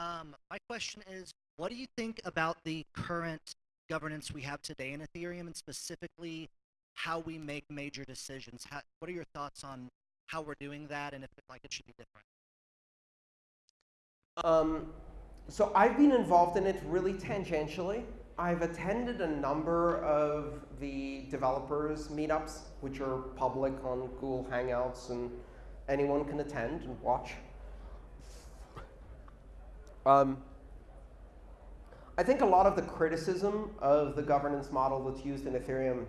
Um, my question is, what do you think about the current governance we have today in Ethereum, and specifically how we make major decisions? How, what are your thoughts on how we're doing that, and if like it should be different? Um, so I've been involved in it really tangentially. I've attended a number of the developers meetups, which are public on Google Hangouts, and anyone can attend and watch. Um, I think a lot of the criticism of the governance model that's used in Ethereum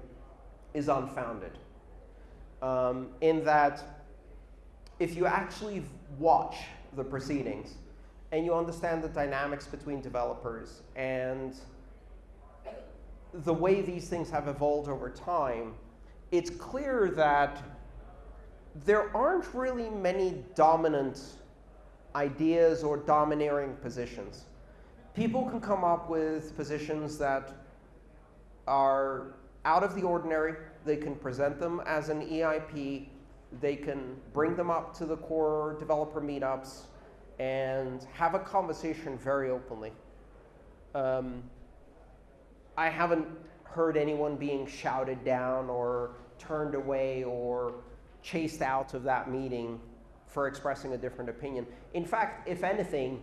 is unfounded. Um, in that, if you actually watch the proceedings and you understand the dynamics between developers and the way these things have evolved over time, it's clear that there aren't really many dominant ideas or domineering positions. People can come up with positions that are out of the ordinary. They can present them as an EIP. They can bring them up to the core developer meetups and have a conversation very openly. Um, I haven't heard anyone being shouted down or turned away or chased out of that meeting for expressing a different opinion. In fact, if anything,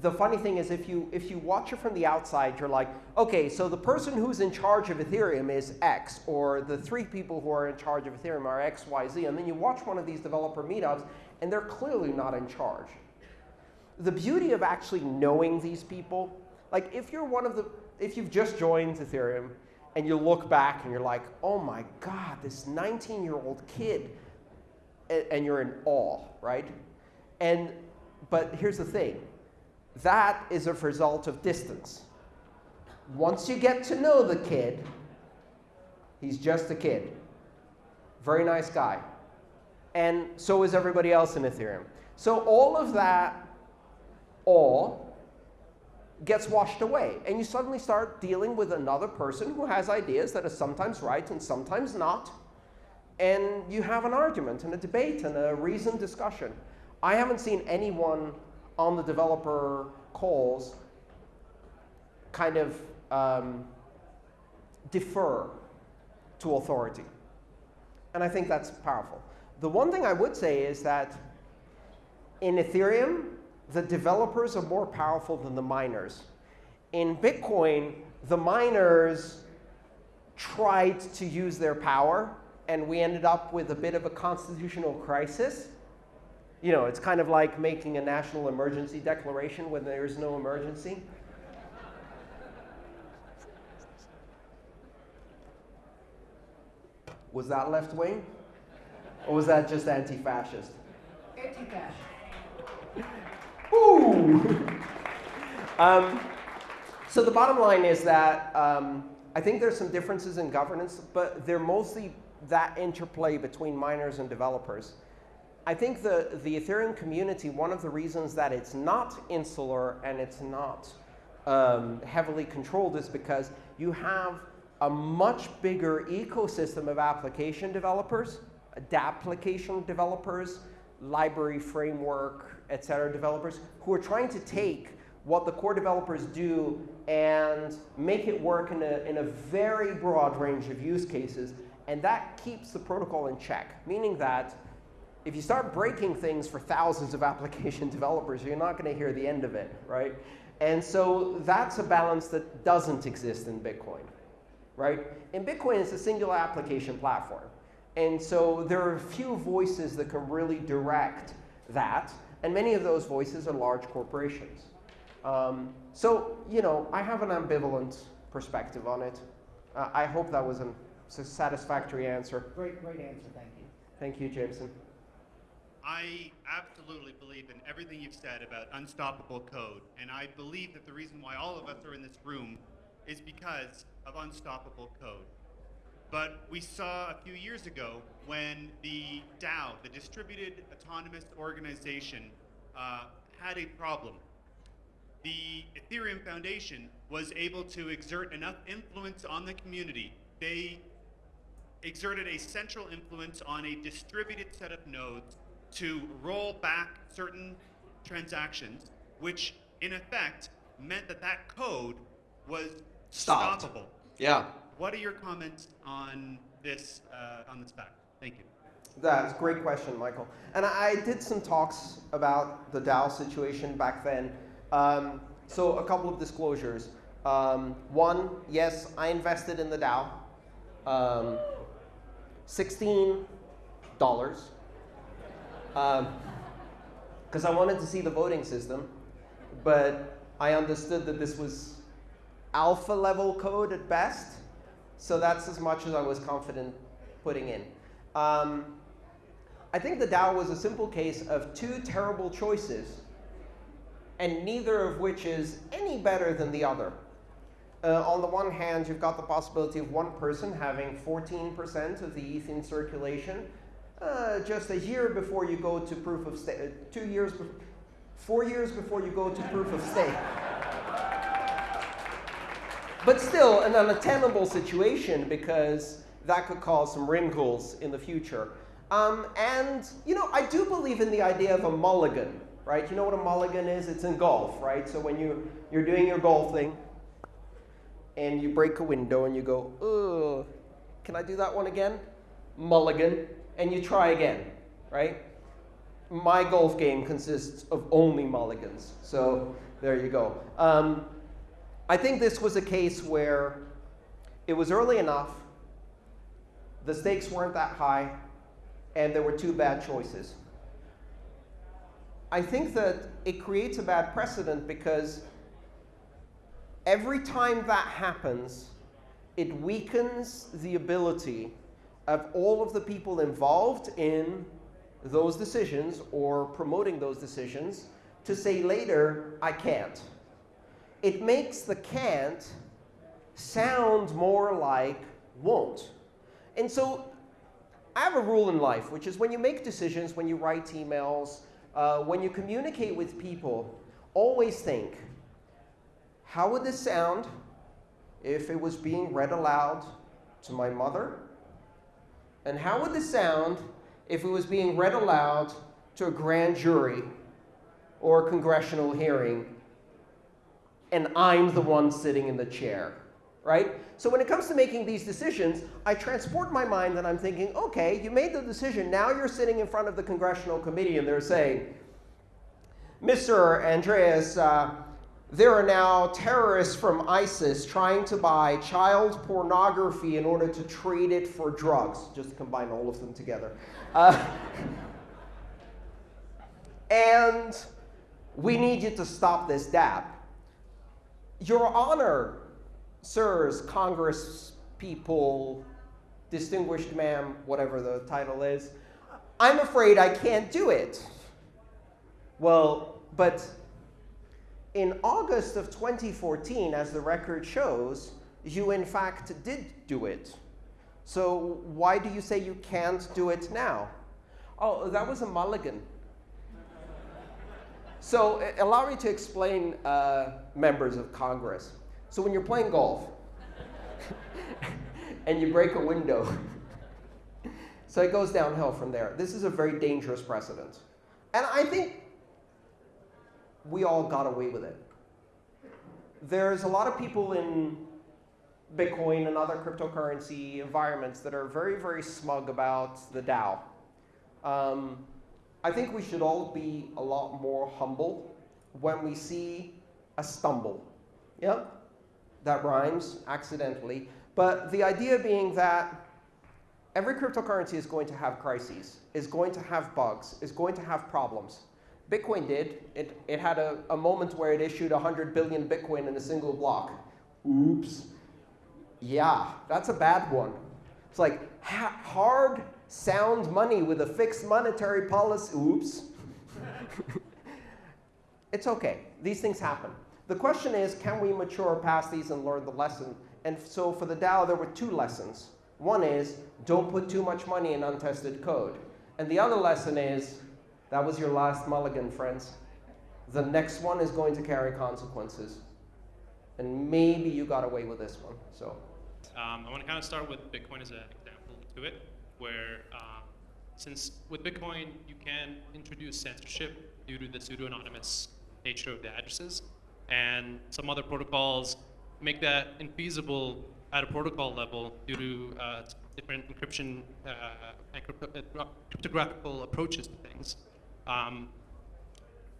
the funny thing is if you, if you watch it from the outside, you're like, OK, so the person who's in charge of Ethereum is X, or the three people who are in charge of Ethereum are X, Y, Z. And then you watch one of these developer meetups, and they're clearly not in charge. The beauty of actually knowing these people, like if you're one of the, if you've just joined Ethereum, and you look back and you're like, oh my god, this 19-year-old kid, and you're in awe, right? And, but here's the thing. That is a result of distance. Once you get to know the kid, he's just a kid. Very nice guy. And so is everybody else in Ethereum. So all of that awe gets washed away. And you suddenly start dealing with another person who has ideas that are sometimes right and sometimes not. And you have an argument and a debate and a reasoned discussion. I haven't seen anyone on the developer calls kind of um, defer to authority. And I think that's powerful. The one thing I would say is that in Ethereum, the developers are more powerful than the miners. In Bitcoin, the miners tried to use their power, and we ended up with a bit of a constitutional crisis. You know, it's kind of like making a national emergency declaration when there is no emergency. Was that left wing? Or was that just anti-fascist? Anti-fascist. Ooh! um, so the bottom line is that um, I think there's some differences in governance, but they're mostly that interplay between miners and developers. I think the, the Ethereum community, one of the reasons that it's not insular and it's not um, heavily controlled is because you have a much bigger ecosystem of application developers, application developers, library framework, et cetera, developers who are trying to take what the core developers do and make it work in a, in a very broad range of use cases. And that keeps the protocol in check, meaning that if you start breaking things for thousands of application developers, you're not going to hear the end of it, right? And so that's a balance that doesn't exist in Bitcoin, right? In Bitcoin, it's a singular application platform. And so there are a few voices that can really direct that. And many of those voices are large corporations. Um, so, you know, I have an ambivalent perspective on it. Uh, I hope that was a satisfactory answer. Great, great answer. Thank you. Thank you, Jameson. I absolutely believe in everything you've said about unstoppable code. And I believe that the reason why all of us are in this room is because of unstoppable code. But we saw a few years ago when the DAO, the Distributed Autonomous Organization, uh, had a problem. The Ethereum Foundation was able to exert enough influence on the community. They exerted a central influence on a distributed set of nodes to roll back certain transactions, which in effect meant that that code was Stopped. stoppable. Yeah. What are your comments on this uh, on this fact? Thank you. That's a great question, Michael. And I I did some talks about the DAO situation back then. Um, so a couple of disclosures. Um, one, yes, I invested in the DAO. Um, Sixteen dollars. Because I wanted to see the voting system, but I understood that this was alpha level code at best. So that's as much as I was confident putting in. Um, I think the DAO was a simple case of two terrible choices, and neither of which is any better than the other. Uh, on the one hand, you've got the possibility of one person having 14% of the ETH in circulation, uh, just a year before you go to proof of stake, uh, two years, four years before you go to proof of stake. But still, an unattainable situation because that could cause some wrinkles in the future. Um, and, you know, I do believe in the idea of a mulligan, right? You know what a mulligan is? It's in golf, right? So when you, you're doing your golf thing and you break a window and you go, can I do that one again? Mulligan. And you try again, right? My golf game consists of only mulligans. So there you go. Um, I think this was a case where it was early enough, the stakes weren't that high, and there were two bad choices. I think that it creates a bad precedent because every time that happens, it weakens the ability of all of the people involved in those decisions or promoting those decisions to say later, I can't it makes the can't sound more like won't. And so I have a rule in life, which is when you make decisions, when you write emails, uh, when you communicate with people, always think, how would this sound if it was being read aloud to my mother? And how would this sound if it was being read aloud to a grand jury or a congressional hearing and I'm the one sitting in the chair, right? So when it comes to making these decisions, I transport my mind and I'm thinking, okay, you made the decision. Now you're sitting in front of the congressional committee and they're saying, Mr. Andreas, uh, there are now terrorists from ISIS trying to buy child pornography in order to trade it for drugs. Just combine all of them together. Uh, and we need you to stop this DApp. Your Honor, sirs, Congress people, distinguished ma'am, whatever the title is, I'm afraid I can't do it. Well, but in August of 2014, as the record shows, you in fact did do it. So why do you say you can't do it now? Oh, that was a mulligan. So uh, allow me to explain uh, members of Congress. So when you're playing golf and you break a window, so it goes downhill from there. This is a very dangerous precedent. And I think we all got away with it. There's a lot of people in Bitcoin and other cryptocurrency environments that are very, very smug about the DAO. Um, I think we should all be a lot more humble when we see a stumble. Yeah, that rhymes accidentally. But the idea being that every cryptocurrency is going to have crises, is going to have bugs, is going to have problems. Bitcoin did. It, it had a, a moment where it issued 100 billion Bitcoin in a single block. Oops. Yeah, that's a bad one. It's like ha hard, sound money with a fixed monetary policy. Oops. it's OK. These things happen. The question is, can we mature past these and learn the lesson? And so for the DAO, there were two lessons. One is, don't put too much money in untested code. And the other lesson is, that was your last mulligan, friends. The next one is going to carry consequences. And maybe you got away with this one. So. Um, I want to kind of start with Bitcoin as an example to it, where um, since with Bitcoin you can introduce censorship due to the pseudo-anonymous nature of the addresses, and some other protocols make that infeasible at a protocol level due to uh, different encryption, uh, encrypt- uh, cryptographical approaches to things. Um,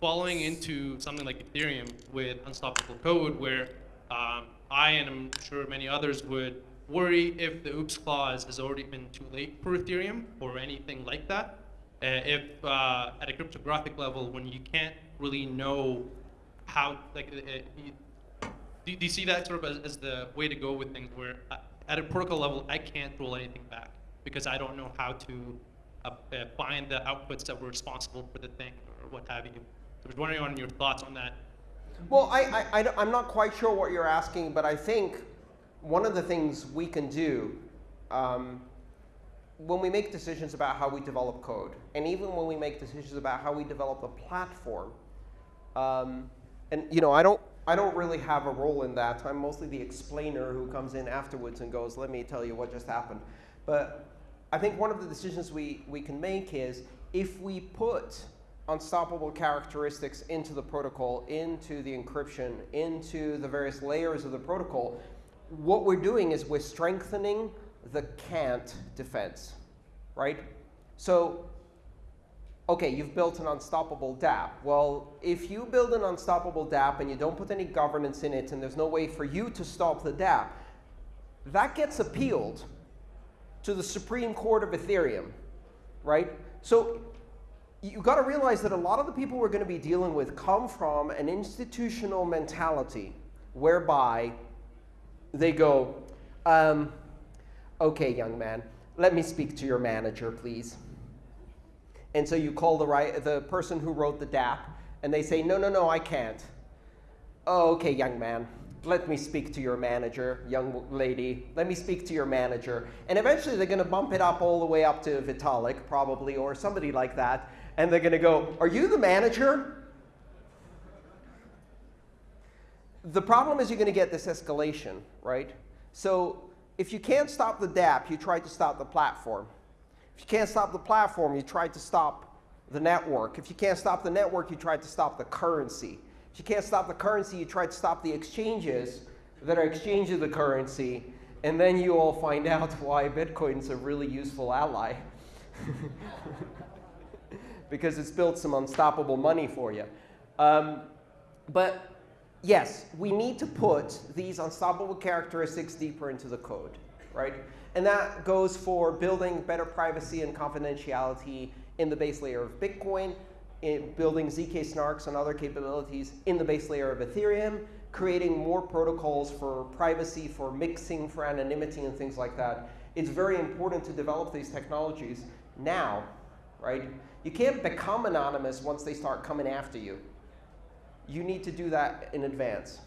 falling into something like Ethereum with unstoppable code, where um, I and I'm sure many others would worry if the oops clause has already been too late for Ethereum or anything like that. Uh, if uh, at a cryptographic level, when you can't really know how, like, uh, uh, you, do, do you see that sort of as, as the way to go with things where uh, at a protocol level, I can't roll anything back because I don't know how to uh, uh, find the outputs that were responsible for the thing or what have you. I was wondering on your thoughts on that. Well, I, I, I, am not quite sure what you're asking, but I think one of the things we can do um, when we make decisions about how we develop code, and even when we make decisions about how we develop the platform, um, and you know, I don't, I don't really have a role in that. I'm mostly the explainer who comes in afterwards and goes, let me tell you what just happened. But I think one of the decisions we, we can make is if we put unstoppable characteristics into the protocol, into the encryption, into the various layers of the protocol, what we're doing is we're strengthening the can't defense, right? So, okay, you've built an unstoppable DApp. Well, if you build an unstoppable DApp and you don't put any governance in it and there's no way for you to stop the DApp, that gets appealed to the Supreme Court of Ethereum, right? So you've got to realize that a lot of the people we're going to be dealing with come from an institutional mentality whereby they go, um, OK, young man, let me speak to your manager, please. And so you call the, right, the person who wrote the DApp, and they say, no, no, no, I can't. Oh, OK, young man, let me speak to your manager, young lady. Let me speak to your manager. And eventually they're going to bump it up all the way up to Vitalik, probably, or somebody like that and they're going to go, Are you the manager? The problem is you're going to get this escalation, right? So if you can't stop the DApp, you try to stop the platform. If you can't stop the platform, you try to stop the network. If you can't stop the network, you try to stop the currency. You can't stop the currency, you try to stop the exchanges that are exchanging the currency. And then you all find out why Bitcoin's a really useful ally. because it's built some unstoppable money for you. Um, but yes, we need to put these unstoppable characteristics deeper into the code, right? And that goes for building better privacy and confidentiality in the base layer of Bitcoin, building ZK snarks and other capabilities in the base layer of Ethereum, creating more protocols for privacy, for mixing, for anonymity, and things like that. It's very important to develop these technologies now, right? You can't become anonymous once they start coming after you. You need to do that in advance.